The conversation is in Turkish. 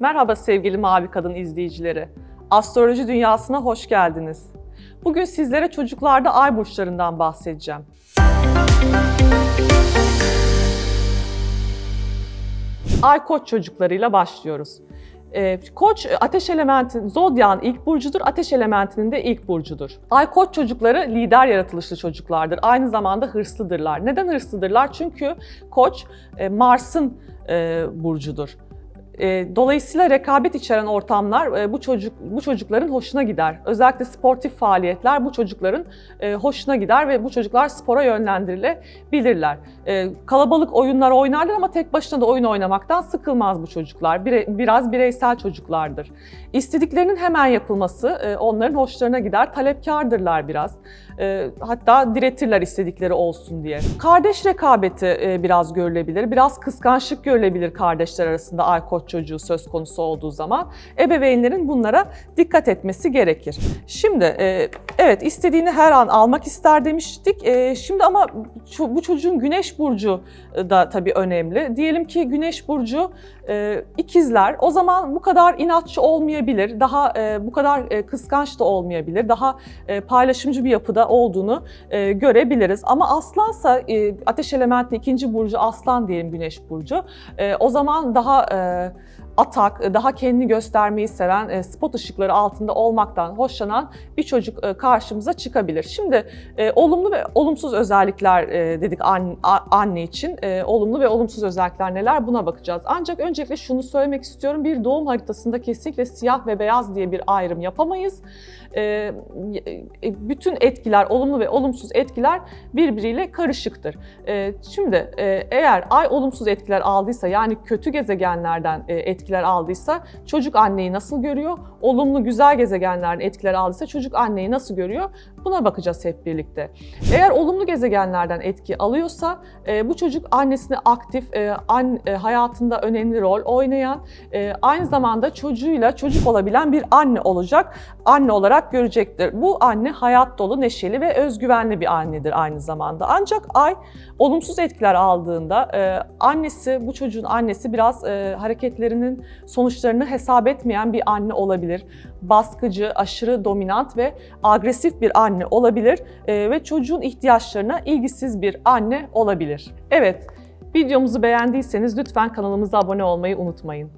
Merhaba sevgili Mavi Kadın izleyicileri. Astroloji dünyasına hoş geldiniz. Bugün sizlere çocuklarda ay burçlarından bahsedeceğim. Ay koç çocuklarıyla başlıyoruz. Ee, Koç ateş elementin, zodyan ilk burcudur, ateş elementinin de ilk burcudur. Ay koç çocukları lider yaratılışlı çocuklardır. Aynı zamanda hırslıdırlar. Neden hırslıdırlar? Çünkü koç e, Mars'ın e, burcudur. E, Dolayısıyla rekabet içeren ortamlar e, bu çocuk bu çocukların hoşuna gider. Özellikle sportif faaliyetler bu çocukların e, hoşuna gider ve bu çocuklar spora yönlendirilebilirler. Kalabalık oyunlar oynarlar ama tek başına da oyun oynamaktan sıkılmaz bu çocuklar. Biraz bireysel çocuklardır. İstediklerinin hemen yapılması onların hoşlarına gider. Talepkardırlar biraz. Hatta diretirler istedikleri olsun diye. Kardeş rekabeti biraz görülebilir. Biraz kıskançlık görülebilir kardeşler arasında ay koç çocuğu söz konusu olduğu zaman. Ebeveynlerin bunlara dikkat etmesi gerekir. Şimdi e, evet istediğini her an almak ister demiştik. E, Şimdi ama bu çocuğun güneş burcu e, da tabii önemli. Diyelim ki güneş burcu e, ikizler. O zaman bu kadar inatçı olmayabilir. Daha e, bu kadar e, kıskanç da olmayabilir. Daha e, paylaşımcı bir yapıda olduğunu e, görebiliriz. Ama aslansa e, ateş elementinin ikinci burcu aslan diyelim güneş burcu. E, o zaman daha e, atak, daha kendini göstermeyi seven, e, spot ışıkları altında olmaktan hoşlanan bir çocuk e, karşımıza çıkabilir. Şimdi e, olumlu ve olumsuz özellikler e, dedik anne için. E, olumlu ve olumsuz özellikler neler buna bakacağız. Ancak öncelikle şunu söylemek istiyorum. Bir doğum haritasında kesinlikle siyah ve beyaz diye bir ayrım yapamayız. E, e, bütün etkiler, olumlu ve olumsuz etkiler birbiriyle karışıktır. E, şimdi e, eğer ay olumsuz etkiler aldıysa yani kötü gezegenlerden e, etkiler aldıysa çocuk anneyi nasıl görüyor? Olumlu güzel gezegenlerden etkiler aldıysa çocuk anneyi nasıl görüyor? Buna bakacağız hep birlikte. Eğer olumlu gezegenlerden etki alıyorsa e, bu çocuk annesini aktif, e, an, e, hayatında önemli rol oynayan, e, aynı zamanda çocuğuyla çocuk olabilen bir anne olacak, anne olarak görecektir. Bu anne hayat dolu, neşeli ve özgüvenli bir annedir aynı zamanda. Ancak ay olumsuz etkiler aldığında e, annesi, bu çocuğun annesi biraz e, hareketlerinin sonuçlarını hesap etmeyen bir anne olabilir. Baskıcı, aşırı dominant ve agresif bir anne olabilir e, ve çocuğun ihtiyaçlarına ilgisiz bir anne olabilir. Evet, videomuzu beğendiyseniz lütfen kanalımıza abone olmayı unutmayın.